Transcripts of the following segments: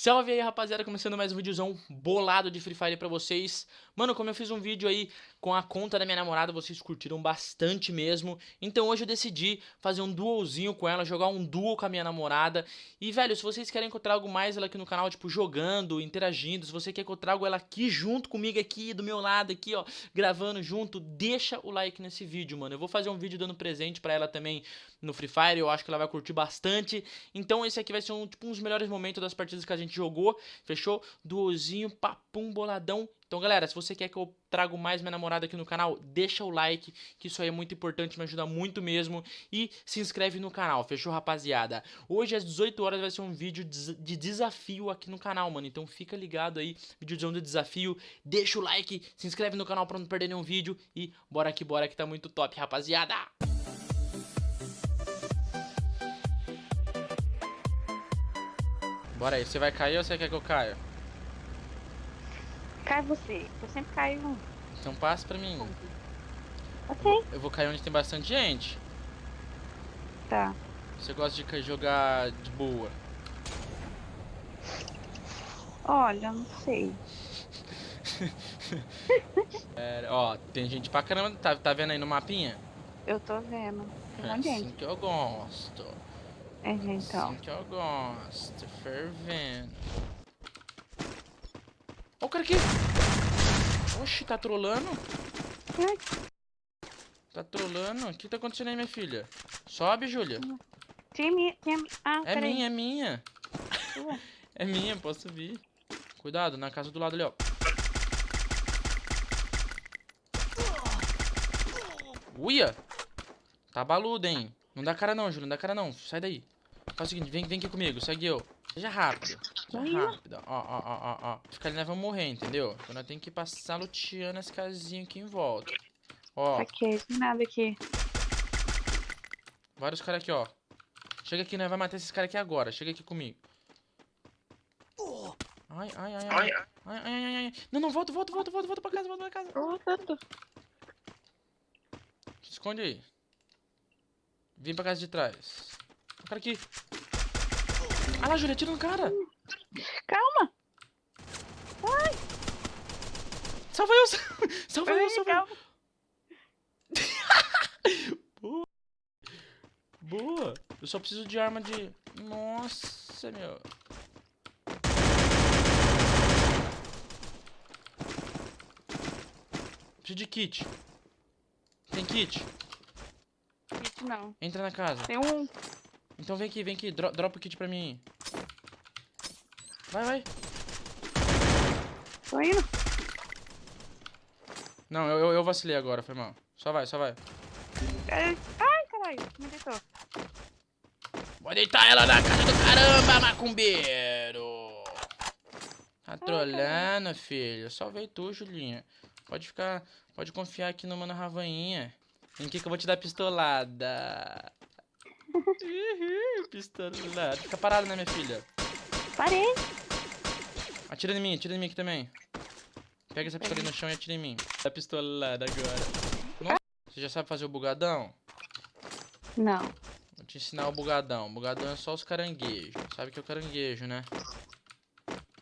Salve aí, rapaziada, começando mais um videozão bolado de Free Fire pra vocês. Mano, como eu fiz um vídeo aí com a conta da minha namorada, vocês curtiram bastante mesmo. Então hoje eu decidi fazer um duozinho com ela, jogar um duo com a minha namorada. E, velho, se vocês querem que eu trago mais ela aqui no canal, tipo, jogando, interagindo, se você quer que eu trago ela aqui junto comigo, aqui, do meu lado, aqui, ó, gravando junto, deixa o like nesse vídeo, mano. Eu vou fazer um vídeo dando presente pra ela também no Free Fire, eu acho que ela vai curtir bastante. Então esse aqui vai ser um, tipo, um dos melhores momentos das partidas que a gente jogou, fechou? Duozinho, papum, boladão. Então, galera, se você quer que eu trago mais minha namorada aqui no canal, deixa o like, que isso aí é muito importante, me ajuda muito mesmo. E se inscreve no canal, fechou, rapaziada? Hoje, às 18 horas, vai ser um vídeo de desafio aqui no canal, mano. Então, fica ligado aí, vídeozão de desafio. Deixa o like, se inscreve no canal pra não perder nenhum vídeo. E bora que bora, que tá muito top, rapaziada! Bora aí, você vai cair ou você quer que eu caia? Cai você, eu sempre caio. Então passa pra mim. Ok. Eu vou cair onde tem bastante gente. Tá. Você gosta de jogar de boa? Olha, não sei. é, ó, tem gente pra caramba. Tá, tá vendo aí no mapinha? Eu tô vendo. Tem é assim gente. que eu gosto. É, então. Assim que eu gosto. Fervendo. Ó o cara aqui. Oxi, tá trolando? Tá trolando? O que tá acontecendo aí, minha filha? Sobe, Júlia. Tem, ah, é minha, é minha. é minha, posso subir. Cuidado, na casa do lado ali, ó. Uia! Tá baludo, hein? Não dá cara não, Júlio, não dá cara não. Sai daí. Faz o seguinte, vem, vem aqui comigo, segue eu. Seja rápido. Seja rápido. Ó, ó, ó, ó, ó. Ficar ali, nós vamos morrer, entendeu? Então nós temos que passar luteando as casinhas aqui em volta. Ó. Ok, tem nada aqui. Vários caras aqui, ó. Chega aqui, nós vamos matar esses caras aqui agora. Chega aqui comigo. Ai, ai, ai, ai. Ai, ai, ai, ai. Não, não, volta, volta, volta, volta, volta pra casa, volta pra casa. Voltando. Se esconde aí. Vem pra casa de trás. O cara aqui. Ah lá, Júlia, tira no cara. Calma. Ai. Salva eu, salva eu, salva eu. Boa. Boa. Eu só preciso de arma de... Nossa, meu. Preciso de kit. Tem kit? Kit não. Entra na casa. Tem um. Então vem aqui, vem aqui. Dro dropa o kit pra mim. Vai, vai. Tô indo. Não, eu, eu, eu vacilei agora, foi mal. Só vai, só vai. Ai, caralho. Me deitou. Pode deitar ela na casa do caramba, macumbeiro. Tá trolando, filho. Só veio tu, Julinha. Pode ficar... Pode confiar aqui no Mano Ravainha. Em que que eu vou te dar pistolada? Pistolada. Fica parado, né, minha filha? Parei. Atira em mim, atira em mim aqui também. Pega essa pistola no chão e atira em mim. Dá pistolada agora. Nossa, você já sabe fazer o bugadão? Não. Vou te ensinar o bugadão. O bugadão é só os caranguejos. Sabe o que é o caranguejo, né?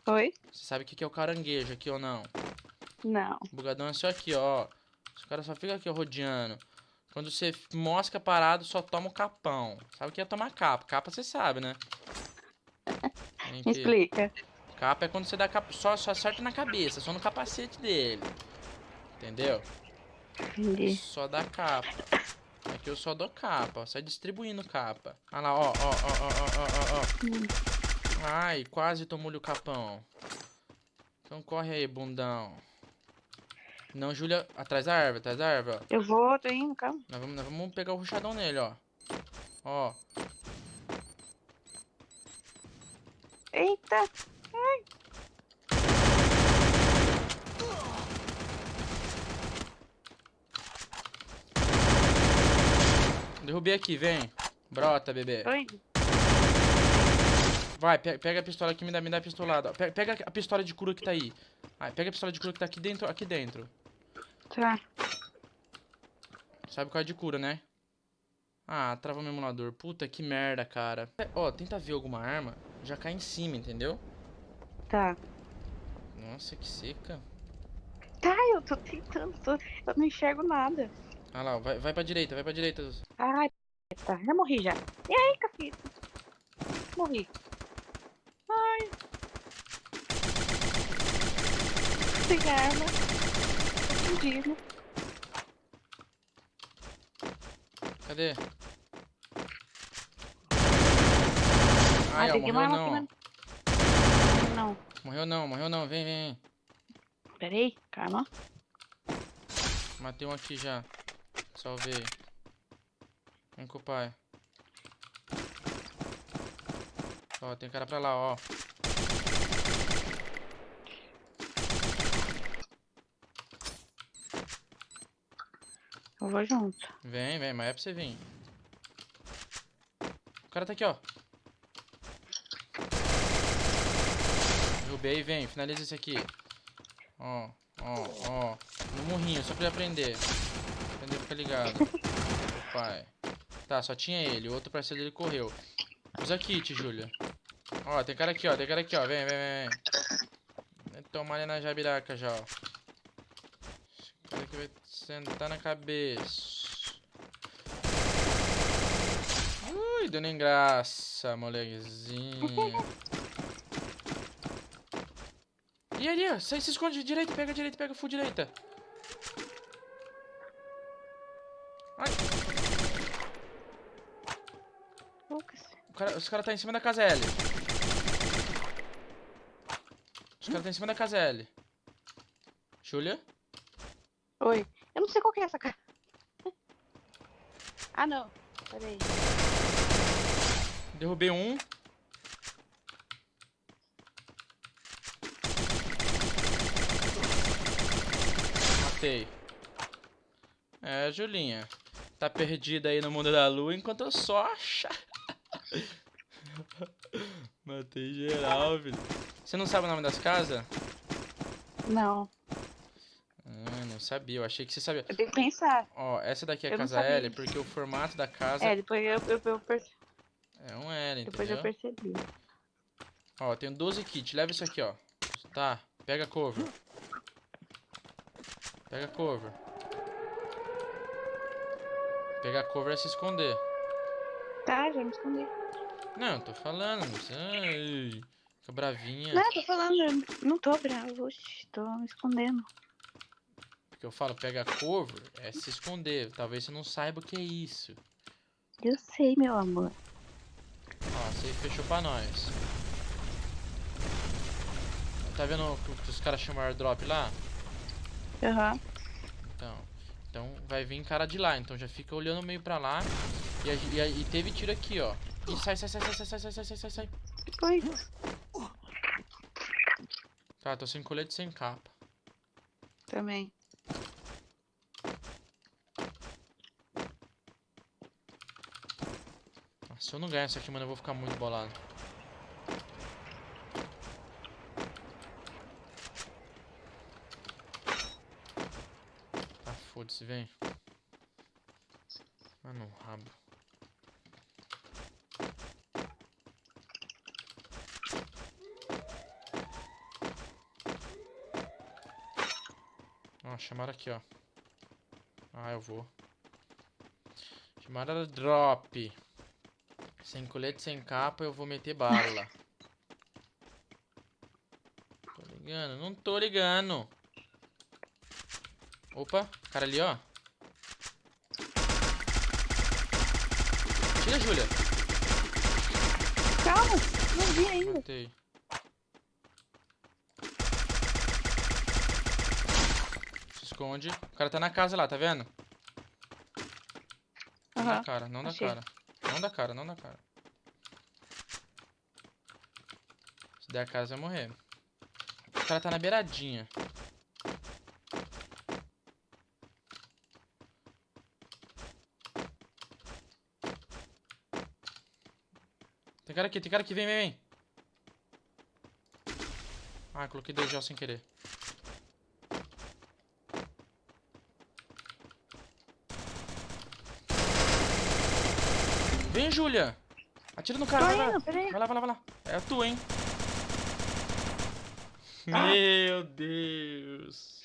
Oi? Você sabe o que é o caranguejo aqui ou não? Não. O bugadão é só aqui, ó. Os caras só ficam aqui, ó, rodeando. Quando você mosca parado, só toma o capão. Sabe o que é tomar capa? Capa você sabe, né? Me explica. Capa é quando você dá capa, só, só acerta na cabeça, só no capacete dele. Entendeu? Entendi. Só dá capa. Aqui eu só dou capa, ó. Sai distribuindo capa. Olha lá, ó, ó, ó, ó, ó, ó, ó. Hum. Ai, quase tomou-lhe o capão. Então corre aí, bundão. Não, Júlia, atrás da árvore, atrás da árvore, ó. Eu vou, tô indo, calma. Nós vamos, nós vamos pegar o ruchadão nele, ó. Ó. Eita! Ai. Derrubei aqui, vem. Brota, bebê. Indo. Vai, pega, pega a pistola aqui, me dá, me dá a pistolada. Pega, pega a pistola de cura que tá aí. Pega a pistola de cura que tá aqui dentro, aqui dentro. Tá. Sabe qual é de cura, né? Ah, travou meu emulador. Puta, que merda, cara. Ó, tenta ver alguma arma, já cai em cima, entendeu? Tá. Nossa, que seca. Tá, eu tô tentando, tô... eu não enxergo nada. Ah lá, vai, vai pra direita, vai pra direita. Ai, tá, já morri já. E aí, cacete? Morri. Ai. Sem arma. Cadê? Ah, Ai, ó, tem que morreu não. mano. Não. Morreu não, morreu não. Vem, vem, vem. Pera aí, calma. Matei um aqui já. Salvei. Vem com o pai. Ó, tem cara pra lá, ó. Eu vou junto. Vem, vem, mas é pra você vir. O cara tá aqui, ó. Derrubei, vem, finaliza esse aqui. Ó, ó, ó. No morrinho, só pra ele aprender. Aprender ficar ligado. Pai. Tá, só tinha ele, o outro parceiro dele correu. Usa kit, Júlia. Ó, tem cara aqui, ó, tem cara aqui, ó. Vem, vem, vem, tomar ali na jabiraca já, ó. Aqui vai sentar na cabeça. Ui, dando em graça, molequezinho. E ali, ó, sai, se esconde direita, pega direita, pega full direita. Ai, cara, os caras tá em cima da casa L. Os caras tá em cima da casa L. Oi. Eu não sei qual que é essa cara. Ah, não. Pera aí. Derrubei um. Matei. É, Julinha. Tá perdida aí no mundo da lua enquanto eu só acha. Matei geral, filho. Você não sabe o nome das casas? Não. Não sabia. Eu achei que você sabia. Eu tenho que pensar. Ó, essa daqui é a Eu casa L porque o formato da casa É, depois eu, eu, eu perce- é um L, depois eu entendeu? percebi. Ó, tenho 12 kits. Leva isso aqui, ó. Tá, pega cover. Pega cover. Pegar cover é se esconder. Tá, já me escondi. Não, tô falando, precisa. Ai, Fica bravinha. Não, tô falando, eu não tô bravo. Oxi, tô me escondendo. Porque eu falo, pega cover é se esconder. Talvez você não saiba o que é isso. Eu sei, meu amor. Ó, você fechou pra nós. Tá vendo o que os caras chamam airdrop lá? Aham. Então, então vai vir cara de lá, então já fica olhando meio pra lá. E, e e teve tiro aqui, ó. E sai, sai, sai, sai, sai, sai, sai, sai, sai, sai, foi? Tá, tô sem colete sem capa. Também. Se eu não ganhar isso aqui, mano, eu vou ficar muito bolado. Tá, foda-se, vem. Ah, no rabo. Ó, chamaram aqui, ó. Ah, eu vou. Chamaram drop. Sem colete, sem capa, eu vou meter bala. Tô ligando? Não tô ligando. Opa, cara ali, ó. Tira, Júlia. Calma, não vi ainda. Matei. Se esconde. O cara tá na casa lá, tá vendo? Não dá cara, não dá achei. cara. Não dá cara, não dá cara. Se der a cara, você vai morrer. O cara tá na beiradinha. Tem cara aqui, tem cara aqui, vem, vem, vem. Ah, coloquei dois já sem querer. Vem, Júlia! Atira no cara, vai lá. indo, peraí. Vai lá, vai lá, vai lá. É a tua, hein? Meu Deus.